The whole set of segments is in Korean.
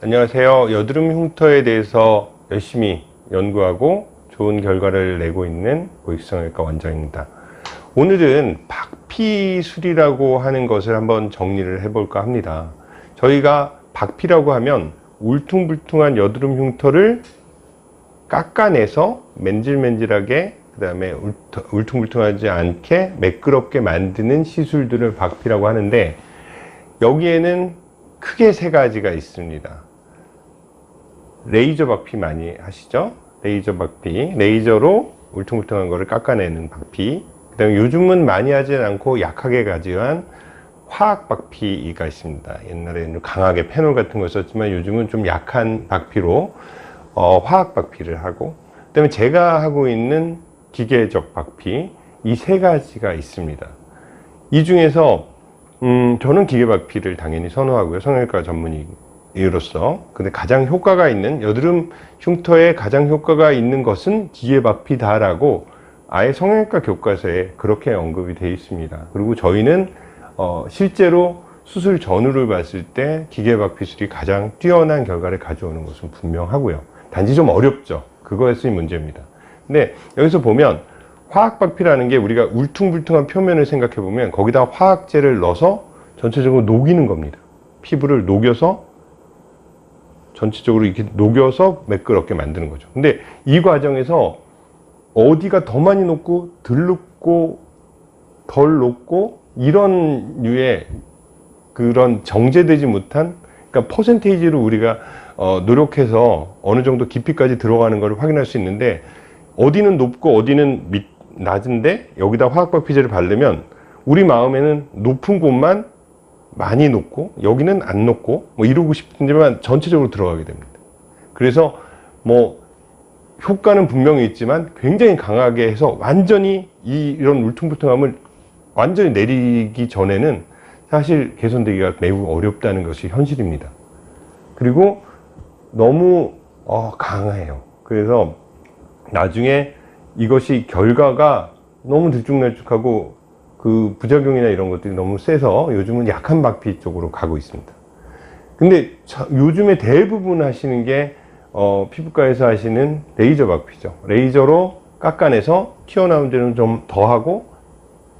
안녕하세요. 여드름 흉터에 대해서 열심히 연구하고 좋은 결과를 내고 있는 고익성형외과 원장입니다. 오늘은 박피술이라고 하는 것을 한번 정리를 해볼까 합니다. 저희가 박피라고 하면 울퉁불퉁한 여드름 흉터를 깎아내서 맨질맨질하게 그 다음에 울퉁불퉁하지 않게 매끄럽게 만드는 시술들을 박피라고 하는데 여기에는 크게 세 가지가 있습니다. 레이저 박피 많이 하시죠? 레이저 박피, 레이저로 울퉁불퉁한 거를 깎아내는 박피 그 다음에 요즘은 많이 하진 않고 약하게 가지한 화학 박피가 있습니다. 옛날에는 강하게 페놀 같은 거 썼지만 요즘은 좀 약한 박피로 어, 화학 박피를 하고 그 다음에 제가 하고 있는 기계적 박피 이 세 가지가 있습니다. 이 중에서 음, 저는 기계 박피를 당연히 선호하고요. 성형외과 전문의 로서. 근데 가장 효과가 있는 여드름 흉터에 가장 효과가 있는 것은 기계 박피다라고 아예 성형외과 교과서에 그렇게 언급이 되어 있습니다. 그리고 저희는 어, 실제로 수술 전후를 봤을 때 기계 박피술이 가장 뛰어난 결과를 가져오는 것은 분명하고요. 단지 좀 어렵죠. 그것이 문제입니다. 근데 여기서 보면 화학박피라는 게 우리가 울퉁불퉁한 표면을 생각해 보면 거기다 화학제를 넣어서 전체적으로 녹이는 겁니다. 피부를 녹여서 전체적으로 이렇게 녹여서 매끄럽게 만드는 거죠. 근데 이 과정에서 어디가 더 많이 녹고 덜 녹고 덜 녹고 이런 류의 그런 정제되지 못한 그러니까 퍼센테이지로 우리가 어, 노력해서 어느 정도 깊이까지 들어가는 것을 확인할 수 있는데 어디는 높고 어디는 밑, 낮은데 여기다 화학 박피제를 바르면 우리 마음에는 높은 곳만 많이 높고 여기는 안 높고 뭐 이러고 싶은지만 전체적으로 들어가게 됩니다. 그래서 뭐 효과는 분명히 있지만 굉장히 강하게 해서 완전히 이, 이런 울퉁불퉁함을 완전히 내리기 전에는 사실 개선되기가 매우 어렵다는 것이 현실입니다. 그리고 너무 어, 강해요. 그래서 나중에 이것이 결과가 너무 들쭉날쭉하고 그 부작용이나 이런 것들이 너무 세서 요즘은 약한 박피 쪽으로 가고 있습니다. 근데 요즘에 대부분 하시는 게 어, 피부과에서 하시는 레이저 박피죠. 레이저로 깎아내서 튀어나온 데는 좀 더 하고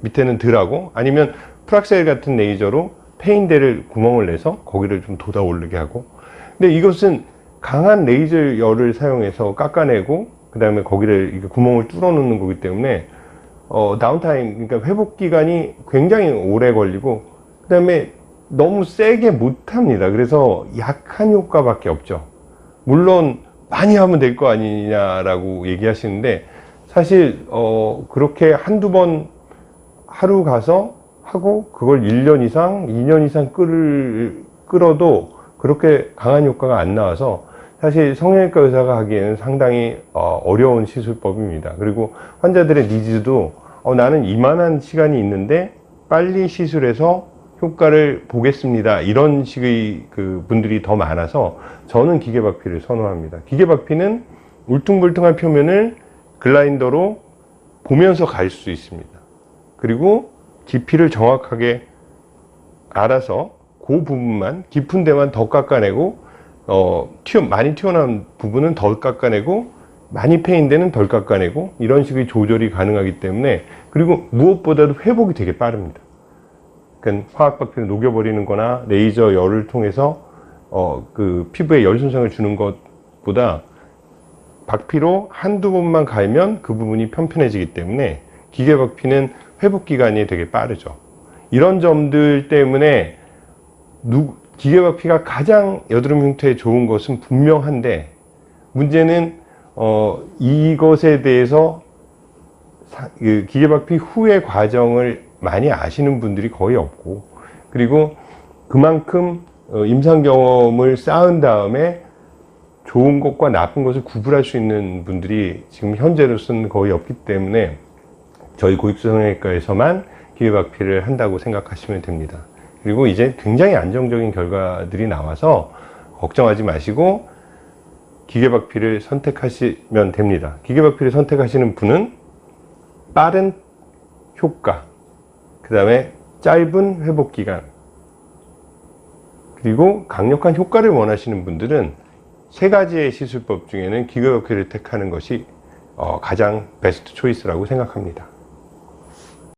밑에는 덜 하고 아니면 프락셀 같은 레이저로 패인 데를 구멍을 내서 거기를 좀 돋아 오르게 하고 근데 이것은 강한 레이저 열을 사용해서 깎아내고 그 다음에 거기를 구멍을 뚫어 놓는 거기 때문에 어, downtime 그러니까 회복 기간이 굉장히 오래 걸리고 그 다음에 너무 세게 못합니다. 그래서 약한 효과밖에 없죠. 물론 많이 하면 될 거 아니냐라고 얘기하시는데 사실 어, 그렇게 한두 번 하루 가서 하고 그걸 1년 이상 2년 이상 끌, 끌어도 그렇게 강한 효과가 안 나와서 사실 성형외과 의사가 하기에는 상당히 어, 어려운 시술법입니다. 그리고 환자들의 needs도 어, 나는 이만한 시간이 있는데 빨리 시술해서 효과를 보겠습니다. 이런 식의 그 분들이 더 많아서 저는 기계박피를 선호합니다. 기계박피는 울퉁불퉁한 표면을 글라인더로 보면서 갈 수 있습니다. 그리고 깊이를 정확하게 알아서 그 부분만 깊은 데만 더 깎아내고 어, 튀어, 많이 튀어나온 부분은 덜 깎아내고 많이 패인 데는 덜 깎아내고 이런 식의 조절이 가능하기 때문에 그리고 무엇보다도 회복이 되게 빠릅니다. 그러니까 화학박피를 녹여버리는 거나 레이저 열을 통해서 어, 그 피부에 열 손상을 주는 것보다 박피로 한두 번만 갈면 그 부분이 편편해지기 때문에 기계 박피는 회복 기간이 되게 빠르죠. 이런 점들 때문에 누, 기계박피가 가장 여드름 흉터에 좋은 것은 분명한데 문제는 어, 이것에 대해서 그 기계박피 후의 과정을 많이 아시는 분들이 거의 없고 그리고 그만큼 어, 임상 경험을 쌓은 다음에 좋은 것과 나쁜 것을 구분할 수 있는 분들이 지금 현재로서는 거의 없기 때문에 저희 고입성형외과에서만 기계박피를 한다고 생각하시면 됩니다. 그리고 이제 굉장히 안정적인 결과들이 나와서 걱정하지 마시고 기계박피를 선택하시면 됩니다. 기계박피를 선택하시는 분은 빠른 효과, 그 다음에 짧은 회복기간, 그리고 강력한 효과를 원하시는 분들은 세 가지의 시술법 중에는 기교역회를 택하는 것이 어, 가장 베스트 초이스라고 생각합니다.